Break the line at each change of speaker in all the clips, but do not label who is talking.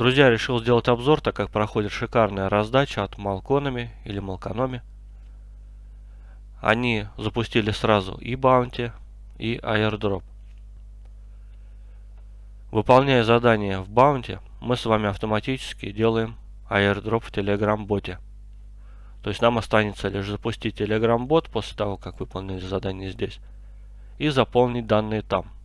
Друзья, решил сделать обзор, так как проходит шикарная раздача от Малкономи или Малкономи. Они запустили сразу и Bounty, и Airdrop. Выполняя задание в Bounty, мы с вами автоматически делаем Airdrop в Telegram боте. То есть нам останется лишь запустить Telegram бот после того, как выполнили задание здесь, и заполнить данные там.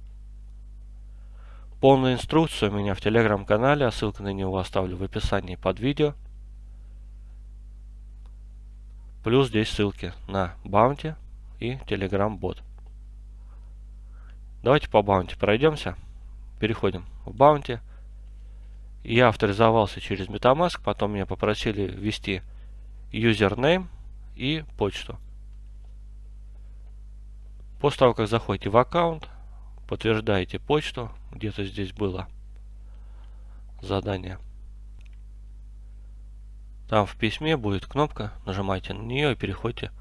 Полную инструкцию у меня в телеграм-канале, а ссылку на него оставлю в описании под видео. Плюс здесь ссылки на Bounty и Telegram бот. Давайте по Bounty пройдемся. Переходим в Bounty. Я авторизовался через MetaMask, потом меня попросили ввести username и почту. После того, как заходите в аккаунт, подтверждаете почту, где-то здесь было задание. Там в письме будет кнопка, нажимайте на нее и переходите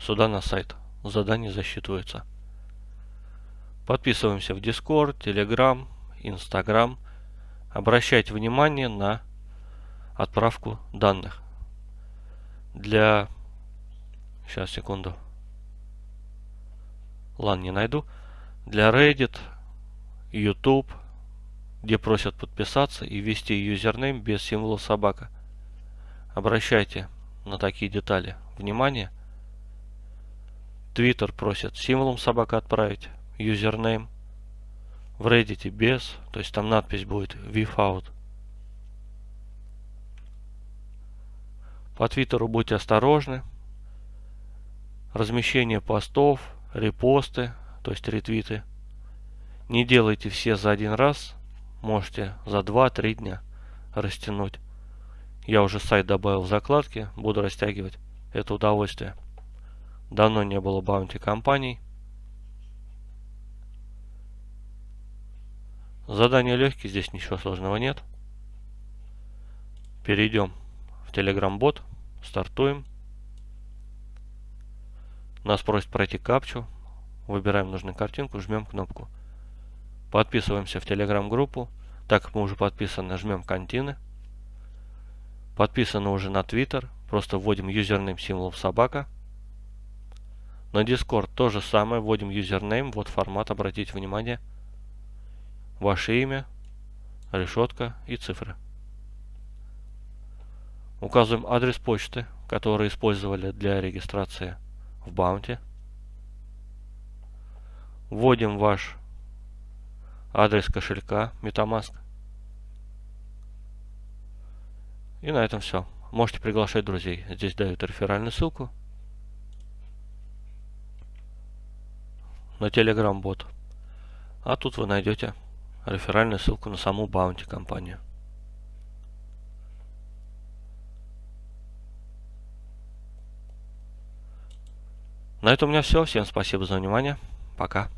сюда на сайт. Задание засчитывается. Подписываемся в Discord, Telegram, Instagram. Обращайте внимание на отправку данных. Для... Сейчас, секунду. Ладно, не найду для Reddit, YouTube, где просят подписаться и ввести username без символа собака. Обращайте на такие детали внимание. Twitter просит символом собака отправить username. В Reddit без, то есть там надпись будет without. По Твиттеру будьте осторожны. Размещение постов, репосты, то есть ретвиты. Не делайте все за один раз, можете за 2-3 дня растянуть. Я уже сайт добавил в закладки, буду растягивать это удовольствие. Давно не было баунти компаний. Задание легкие, здесь ничего сложного нет. Перейдем в Telegram бот, стартуем. Нас просит пройти капчу, Выбираем нужную картинку, жмем кнопку. Подписываемся в Telegram-группу. Так как мы уже подписаны, жмем continue. Подписаны уже на Twitter. Просто вводим username символом собака. На Discord то же самое. Вводим username. Вот формат, обратите внимание. Ваше имя, решетка и цифры. Указываем адрес почты, который использовали для регистрации в Bounty. Вводим ваш адрес кошелька MetaMask. И на этом все. Можете приглашать друзей. Здесь дают реферальную ссылку на Telegram бот. А тут вы найдете реферальную ссылку на саму Bounty компанию. На этом у меня все. Всем спасибо за внимание. Пока.